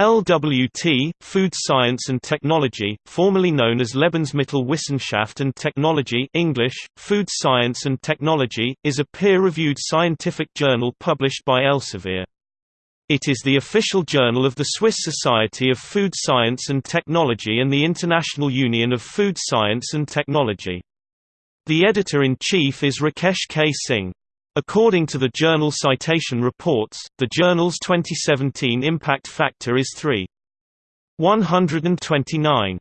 LWT, Food Science and Technology, formerly known as Lebensmittelwissenschaft and Technology English, Food Science and Technology, is a peer-reviewed scientific journal published by Elsevier. It is the official journal of the Swiss Society of Food Science and Technology and the International Union of Food Science and Technology. The editor-in-chief is Rakesh K. Singh. According to the journal Citation Reports, the journal's 2017 impact factor is 3.129.